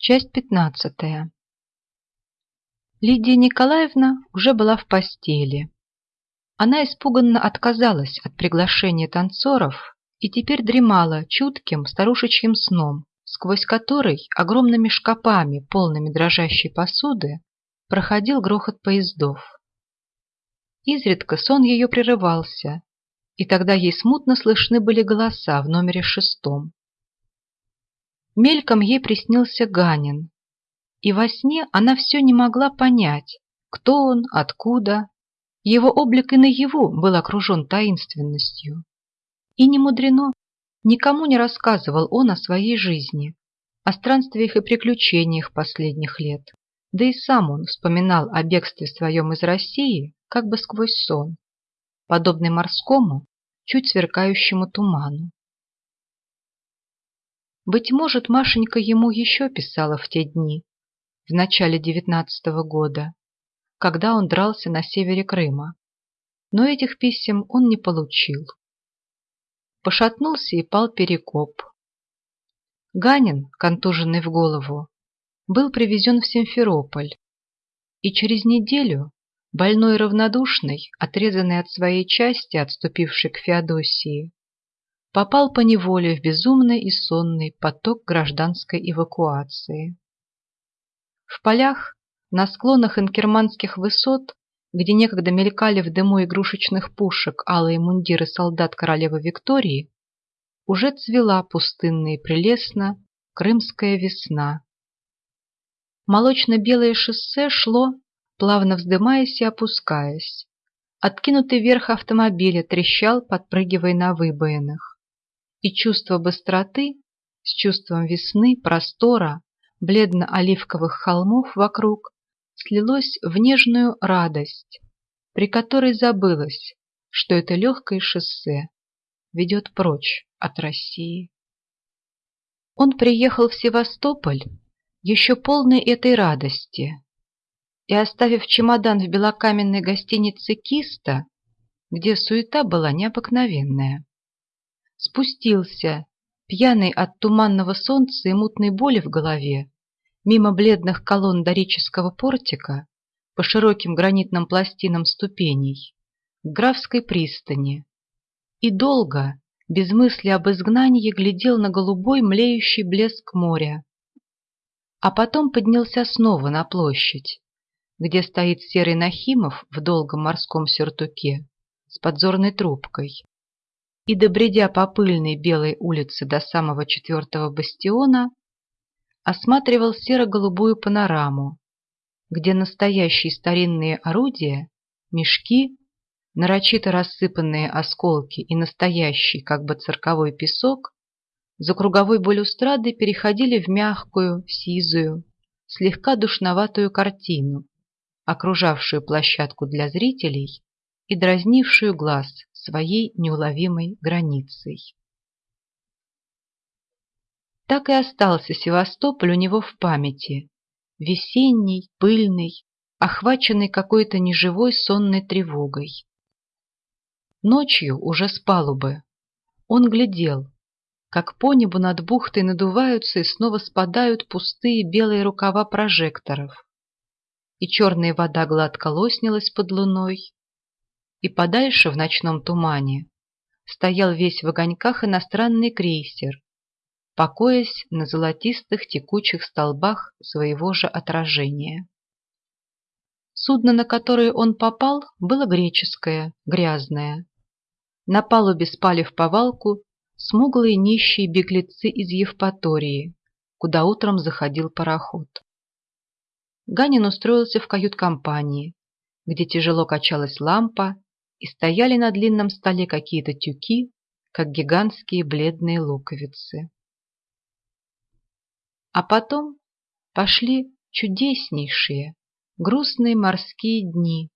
Часть пятнадцатая. Лидия Николаевна уже была в постели. Она испуганно отказалась от приглашения танцоров и теперь дремала чутким старушечьим сном, сквозь который огромными шкапами, полными дрожащей посуды, проходил грохот поездов. Изредка сон ее прерывался, и тогда ей смутно слышны были голоса в номере шестом. Мельком ей приснился Ганин, и во сне она все не могла понять, кто он, откуда. Его облик и наяву был окружен таинственностью. И не мудрено, никому не рассказывал он о своей жизни, о странствиях и приключениях последних лет. Да и сам он вспоминал о бегстве своем из России как бы сквозь сон, подобный морскому, чуть сверкающему туману. Быть может, Машенька ему еще писала в те дни, в начале девятнадцатого года, когда он дрался на севере Крыма. Но этих писем он не получил. Пошатнулся и пал Перекоп. Ганин, контуженный в голову, был привезен в Симферополь, и через неделю, больной равнодушный, отрезанный от своей части, отступивший к Феодосии, попал по неволе в безумный и сонный поток гражданской эвакуации. В полях, на склонах инкерманских высот, где некогда мелькали в дыму игрушечных пушек алые мундиры солдат королевы Виктории, уже цвела пустынно и прелестно крымская весна. Молочно-белое шоссе шло, плавно вздымаясь и опускаясь. Откинутый верх автомобиля трещал, подпрыгивая на выбоинах и чувство быстроты с чувством весны, простора, бледно-оливковых холмов вокруг слилось в нежную радость, при которой забылось, что это легкое шоссе ведет прочь от России. Он приехал в Севастополь еще полный этой радости и, оставив чемодан в белокаменной гостинице «Киста», где суета была необыкновенная, спустился, пьяный от туманного солнца и мутной боли в голове, мимо бледных колонн дорического портика, по широким гранитным пластинам ступеней, к графской пристани, и долго, без мысли об изгнании, глядел на голубой млеющий блеск моря. А потом поднялся снова на площадь, где стоит серый Нахимов в долгом морском сюртуке с подзорной трубкой, и, добредя по пыльной белой улице до самого четвертого бастиона, осматривал серо-голубую панораму, где настоящие старинные орудия, мешки, нарочито рассыпанные осколки и настоящий, как бы цирковой песок, за круговой балюстрадой переходили в мягкую, сизую, слегка душноватую картину, окружавшую площадку для зрителей и дразнившую глаз своей неуловимой границей. Так и остался Севастополь у него в памяти, весенний, пыльный, охваченный какой-то неживой сонной тревогой. Ночью уже с палубы он глядел, как по небу над бухтой надуваются и снова спадают пустые белые рукава прожекторов, и черная вода гладко лоснилась под луной, и подальше в ночном тумане стоял весь в огоньках иностранный крейсер, покоясь на золотистых текучих столбах своего же отражения. Судно, на которое он попал, было греческое, грязное. На палубе спали в повалку смуглые нищие беглецы из Евпатории, куда утром заходил пароход. Ганин устроился в кают-компании, где тяжело качалась лампа и стояли на длинном столе какие-то тюки, как гигантские бледные луковицы. А потом пошли чудеснейшие, грустные морские дни.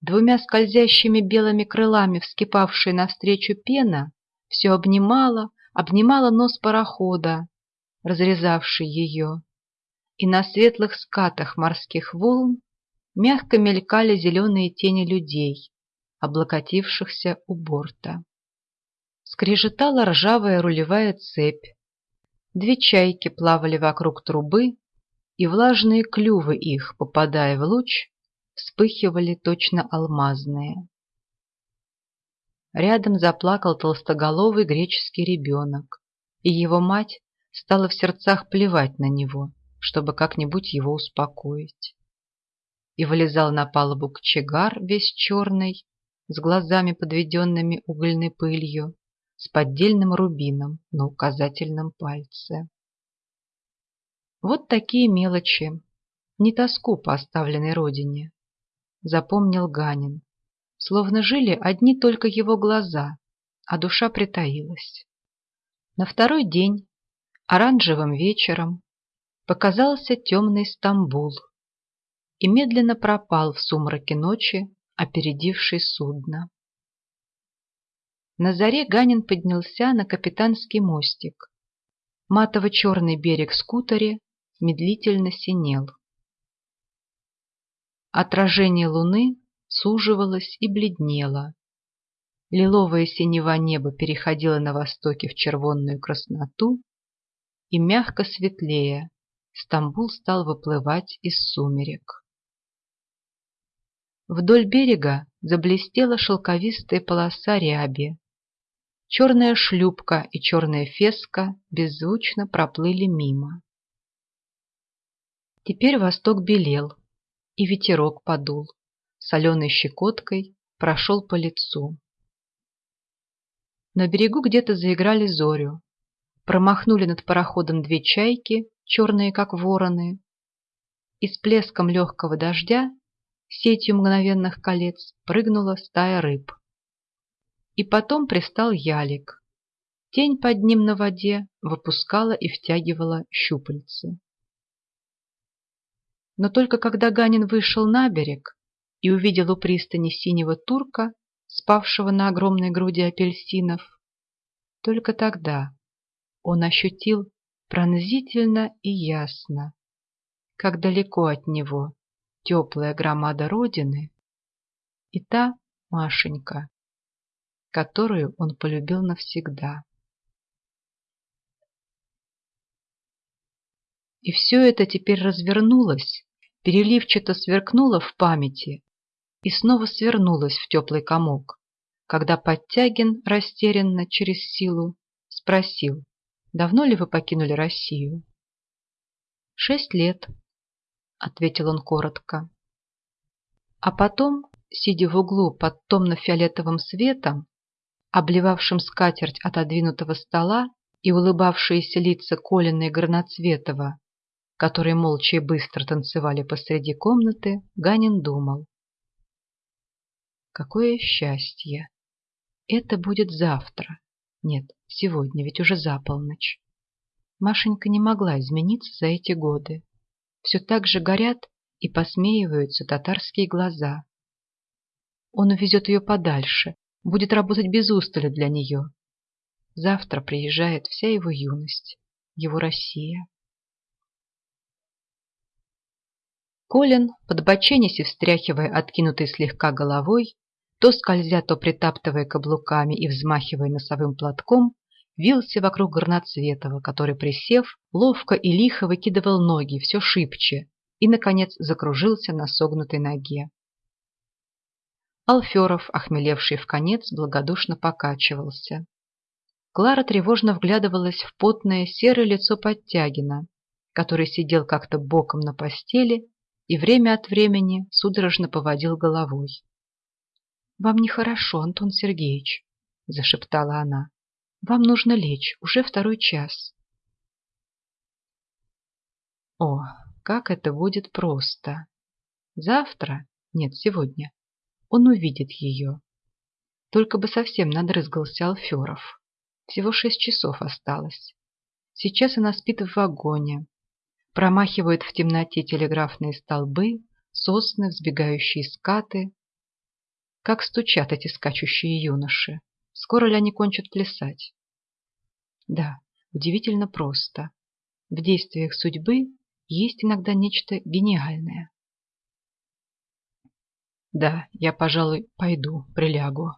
Двумя скользящими белыми крылами вскипавшая навстречу пена все обнимала, обнимала нос парохода, разрезавший ее, и на светлых скатах морских волн мягко мелькали зеленые тени людей, облокотившихся у борта. Скрежетала ржавая рулевая цепь. Две чайки плавали вокруг трубы, и влажные клювы их, попадая в луч, вспыхивали точно алмазные. Рядом заплакал толстоголовый греческий ребенок, и его мать стала в сердцах плевать на него, чтобы как-нибудь его успокоить. И вылезал на палубу кочегар весь черный, с глазами подведенными угольной пылью, с поддельным рубином на указательном пальце. Вот такие мелочи, не тоску по оставленной родине, запомнил Ганин, словно жили одни только его глаза, а душа притаилась. На второй день, оранжевым вечером, показался темный Стамбул и медленно пропал в сумраке ночи, опередивший судно. На заре Ганин поднялся на капитанский мостик. Матово-черный берег скутере медлительно синел. Отражение луны суживалось и бледнело. Лиловое синева небо переходило на востоке в червонную красноту, и мягко светлее Стамбул стал выплывать из сумерек. Вдоль берега заблестела шелковистая полоса ряби. Черная шлюпка и черная феска беззвучно проплыли мимо. Теперь восток белел, и ветерок подул, соленой щекоткой прошел по лицу. На берегу где-то заиграли зорю, промахнули над пароходом две чайки, черные как вороны, и с плеском легкого дождя сетью мгновенных колец прыгнула стая рыб. И потом пристал ялик. Тень под ним на воде выпускала и втягивала щупальцы. Но только когда Ганин вышел на берег и увидел у пристани синего турка, спавшего на огромной груди апельсинов, только тогда он ощутил пронзительно и ясно, как далеко от него теплая громада Родины и та Машенька, которую он полюбил навсегда. И все это теперь развернулось переливчато сверкнула в памяти и снова свернулась в теплый комок, когда Подтягин растерянно через силу спросил, давно ли вы покинули Россию? «Шесть лет», — ответил он коротко. А потом, сидя в углу под томно-фиолетовым светом, обливавшим скатерть отодвинутого стола и улыбавшиеся лица Колина и Горноцветова, которые молча и быстро танцевали посреди комнаты, Ганин думал. Какое счастье! Это будет завтра. Нет, сегодня, ведь уже за полночь. Машенька не могла измениться за эти годы. Все так же горят и посмеиваются татарские глаза. Он увезет ее подальше, будет работать без устали для нее. Завтра приезжает вся его юность, его Россия. Колин, подбоченясь и встряхивая откинутой слегка головой, то скользя, то притаптывая каблуками и взмахивая носовым платком, вился вокруг Горноцветова, который, присев, ловко и лихо выкидывал ноги все шибче и, наконец, закружился на согнутой ноге. Алферов, охмелевший в конец, благодушно покачивался. Клара тревожно вглядывалась в потное серое лицо Подтягина, который сидел как-то боком на постели и время от времени судорожно поводил головой. «Вам нехорошо, Антон Сергеевич», – зашептала она. «Вам нужно лечь, уже второй час». О, как это будет просто! Завтра, нет, сегодня, он увидит ее. Только бы совсем надрызгался Алферов. Всего шесть часов осталось. Сейчас она спит в вагоне, Промахивают в темноте телеграфные столбы, сосны, взбегающие скаты. Как стучат эти скачущие юноши. Скоро ли они кончат плясать? Да, удивительно просто. В действиях судьбы есть иногда нечто гениальное. Да, я, пожалуй, пойду, прилягу.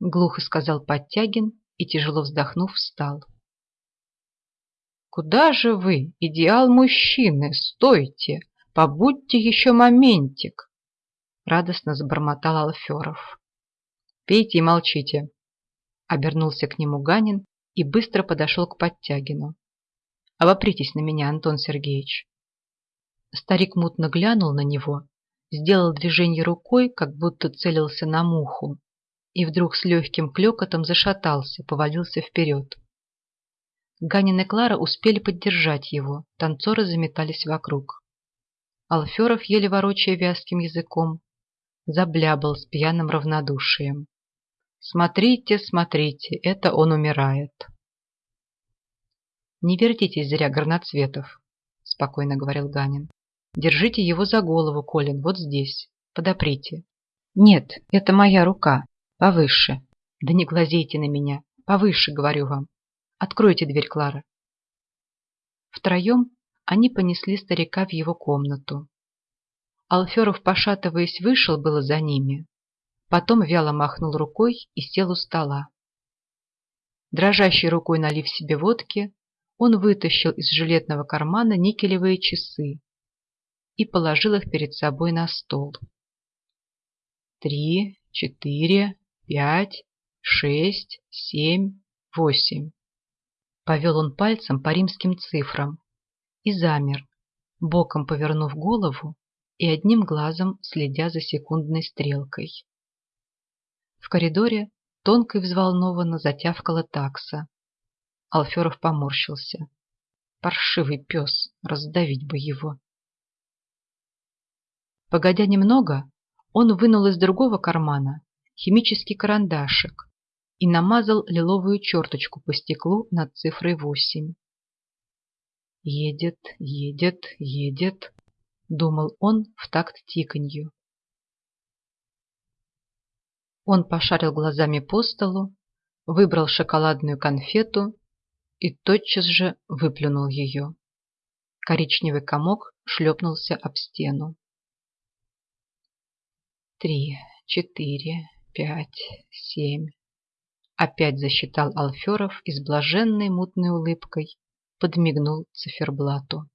Глухо сказал Подтягин и, тяжело вздохнув, встал. Куда же вы, идеал мужчины, стойте, побудьте еще моментик!» Радостно забормотал Алферов. «Пейте и молчите!» Обернулся к нему Ганин и быстро подошел к Подтягину. «Обопритесь на меня, Антон Сергеевич!» Старик мутно глянул на него, сделал движение рукой, как будто целился на муху, и вдруг с легким клекотом зашатался, повалился вперед. Ганин и Клара успели поддержать его, танцоры заметались вокруг. Алферов, еле ворочая вязким языком, заблябал с пьяным равнодушием. «Смотрите, смотрите, это он умирает!» «Не вертитесь зря, горноцветов», — спокойно говорил Ганин. «Держите его за голову, Колин, вот здесь. Подоприте». «Нет, это моя рука. Повыше. Да не глазейте на меня. Повыше, говорю вам. Откройте дверь, Клара». Втроем они понесли старика в его комнату. Алферов, пошатываясь, вышел было за ними. Потом вяло махнул рукой и сел у стола. Дрожащей рукой налив себе водки, он вытащил из жилетного кармана никелевые часы и положил их перед собой на стол. Три, четыре, пять, шесть, семь, восемь. Повел он пальцем по римским цифрам и замер, боком повернув голову и одним глазом следя за секундной стрелкой. В коридоре тонко и взволнованно затявкала такса. Алферов поморщился. Паршивый пес, раздавить бы его. Погодя немного, он вынул из другого кармана химический карандашик и намазал лиловую черточку по стеклу над цифрой восемь. «Едет, едет, едет», — думал он в такт тиканью. Он пошарил глазами по столу, выбрал шоколадную конфету и тотчас же выплюнул ее. Коричневый комок шлепнулся об стену. Три, четыре, пять, семь. Опять засчитал Алферов и с блаженной мутной улыбкой подмигнул циферблату.